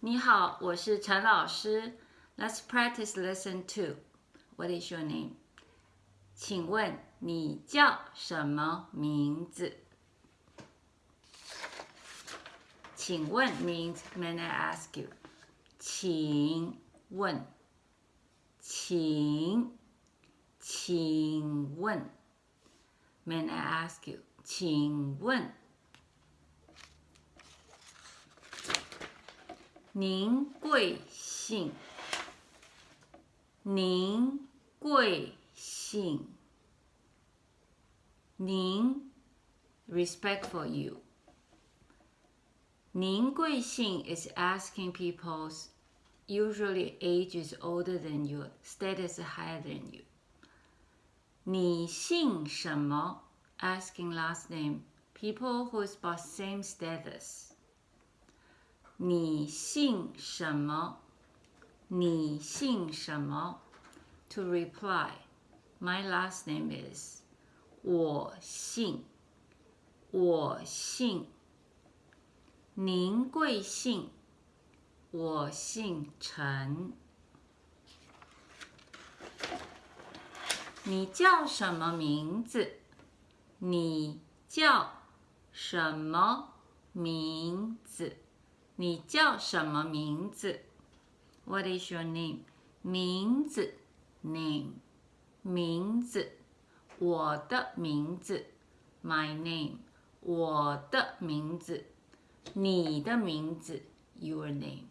你好，我是陈老师。Let's practice lesson two. What is your name? 请问你叫什么名字？请问 means May I ask you？请问，请，请问，May I ask you？请问。 您贵姓？您贵姓？您 respect for you。您贵姓 is asking people's usually age is older than you, status higher than you. 你姓什么 asking last name people who is about same status. 你姓什么？你姓什么？To reply, my last name is. 我姓，我姓。您贵姓？我姓陈。你叫什么名字？你叫什么名字？你叫什么名字？What is your name？名字，name，名字，我的名字，my name，我的名字，你的名字，your name。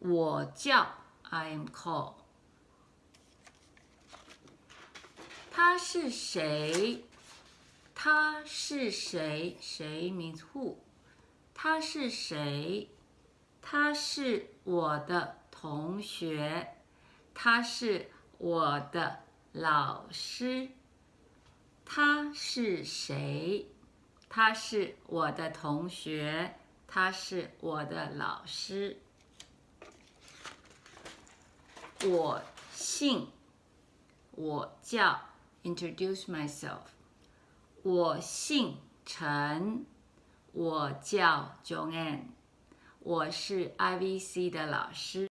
我叫，I am called。他是谁？他是谁？谁 means who？他是谁？他是我的同学，他是我的老师。他是谁？他是我的同学，他是我的老师。我姓，我叫，introduce myself。我姓陈。我叫 Joanne，我是 IVC 的老师。